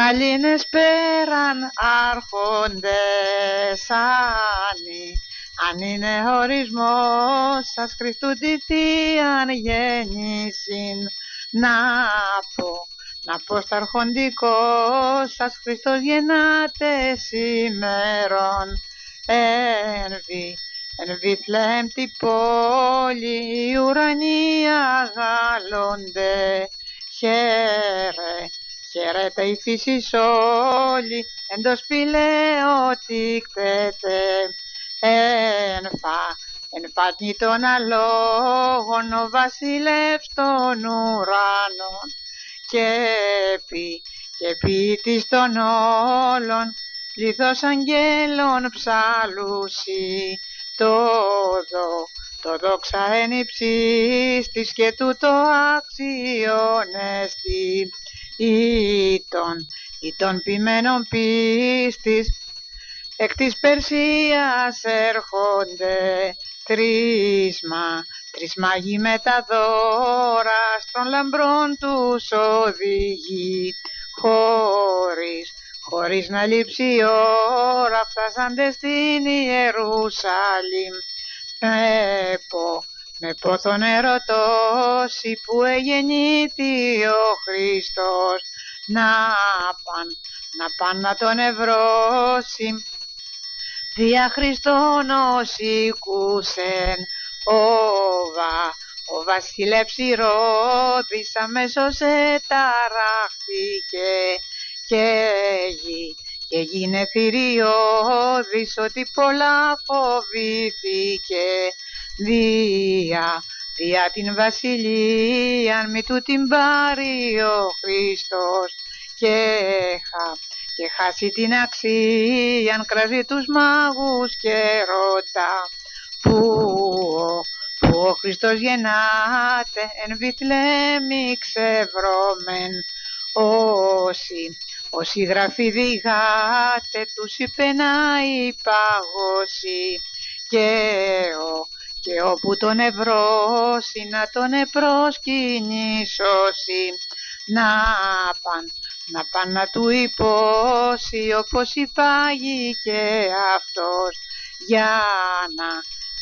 Καλήνες πέραν άρχοντες άνοι αν είναι ορισμός σας Χριστού τη Θείαν γέννησιν. Να πω να πω στα αρχοντικός σας Χριστός γεννάτε σήμερον. Ενβή, εν Βιθλέμ τη πόλη οι ουρανοί αγάλλονται χαίρε Χαίρετε η φύση όλη, εν το σπηλαίο κτέτε, εν φα, εν φάτνη των αλόγων, ο βασιλεύς των ουρανών, και πει, και ποιητής των όλων, πληθός αγγέλων ψαλούσι, το δω, το δόξα εν υψίστης και τούτο αξιώνεστη ή των, ή των ποιμένων πίστης εκ της Περσίας έρχονται τρίσμα, μάγοι με τα δώρα στον λαμπρών τους οδηγεί. Χωρίς, χωρίς να λείψει η ώρα φτάσαντε στην Ιερουσαλήμ. Με, πο, με πόθον ερωτώσει που εγεννήθη ο Χριστός να παν, να παν να τον ευρώσει δια Χριστόν όσικουσεν όβα ο βασιλεύς Ηρώδης αμέσως εταράχθηκε και γη και γίνε θηριώδης ότι πολλά φοβήθηκε δια, δια την βασιλείαν μη του την πάρει ο Χριστός. Και, χα, και χάσει την αξίαν κράζει τους μάγους και ρωτά που, που ο Χριστός γεννάται εν Βιθλέμι ξεβρώμεν. Όσοι όσοι γραφή διγάτε τους είπε να υπαγώσει και ο και όπου τον ευρώσει να τον επροσκυνήσωσει να παν, να παν να του υπώσει όπως υπάγει και αυτός. Για να,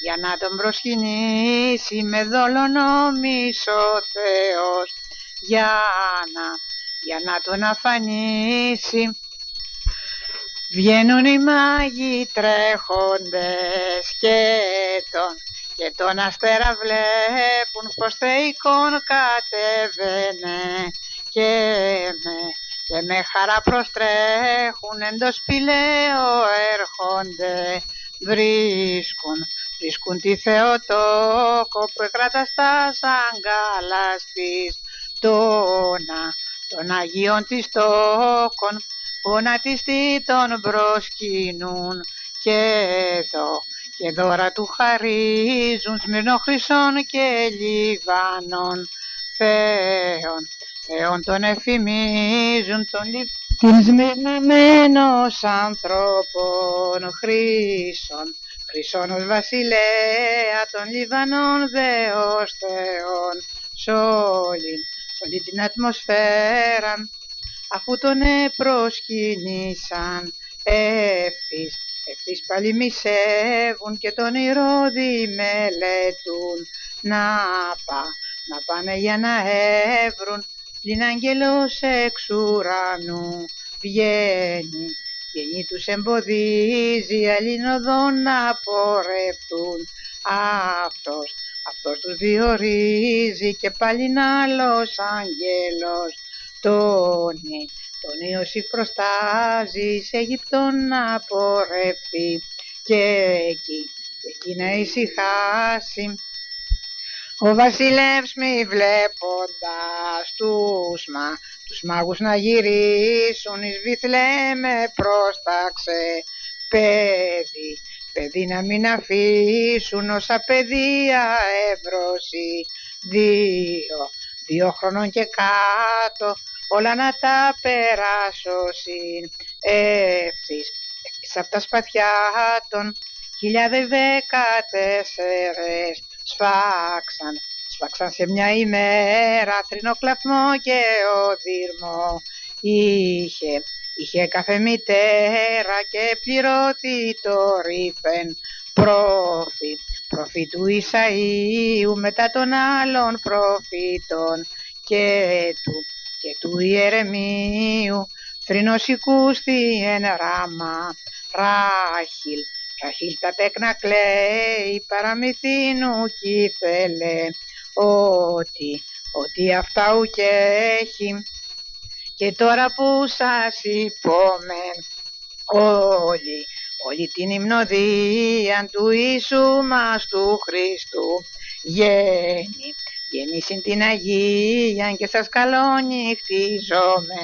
για να τον προσκυνήσει με δόλο νόμις ο Θεός. Για να, για να τον αφανίσει. Βγαίνουν οι μάγοι τρέχοντες και τον και τον αστέρα βλέπουν πως θεϊκόν κατέβαινε και με, και με χαρά προστρέχουν εν το σπηλαίο έρχονται βρίσκουν βρίσκουν τη Θεοτόκο που εκράτα στα σαγκάλας της τόνα των Αγίων της τόκων που να της τον προσκυνούν. Και εδώ και δώρα του χαρίζουν σμύρνο χρυσών και λιβάνων. Θεών, Θεών τον εφημίζουν τον λι... την σμυρναμένος ανθρώπων χρήσων χρυσών ως βασιλέα των Λιβανών Δεός Θεών σ' όλη, σ' όλη την ατμοσφαίρα αφού τον επροσκυνήσαν ευθύς Ευθύς πάλι μισεύουν και τον ηρώδη μελετούν να πά, να πάνε για να έβρουν την αγγελός εξ ουρανού βγαίνει. Βγαίνει τους εμποδίζει αλλήν να πορευτούν. Αυτός αυτός τους διορίζει και πάλι άλλος αγγέλος τόνι τον Ιωσήφ προστάζει σε Αιγυπτόν να πορευτεί και εκεί, εκεί να ησυχάσει. Ο βασιλεύς μη βλέποντας τους, μα, τους μάγους να γυρίσουν εις με πρόσταξε. Παιδί, παιδί να μην αφήσουν όσα παιδεία εύρωση δύο, δύο χρονών και κάτω όλα να τα περάσω συν ευθύς, ευθύς απ' τα σπαθιά των χιλιάδες δεκατέσσερες σφάξαν, σφάξαν σε μια ημέρα θρηνό κλαθμό και οδύρμο. Είχε, είχε κάθε μητέρα και πληρώθη το ρήφεν πρόφη, πρόφη του Ισαΐου μετά των άλλων προφήτων και του, και του Ιερεμίου. Θρηνός οικούστη εν ράμα ράχιλ. Ραχίλ τα τέκνα κλαίει παραμυθίνου κι ήθελε ότι, ότι αυτά ουκ έχει. Και τώρα που σας υπόμεν όλοι, όλη την υμνοδία του Ιησού μας του Χριστού γέννη, γέννη συν την Αγία και σας καλονυχτίζομαι.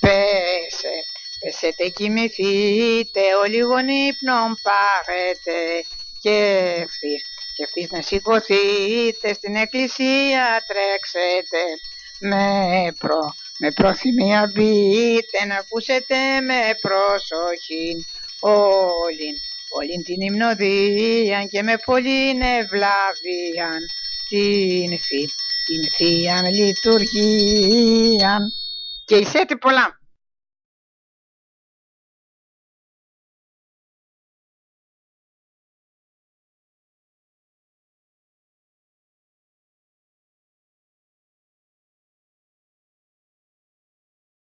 Πέσε, πέσετε κοιμηθείτε όλοι γονύπνων πάρετε. Και ευθύς, και ευθύς να σηκωθείτε στην εκκλησία τρέξετε. Με προ με προθυμία μπείτε να ακούσετε με προσοχή. Όλην, όλην την υμνοδίαν και με πολλήν ευλαβίαν την, θη, την θείαν λειτουργίαν και εισέτε πολλά.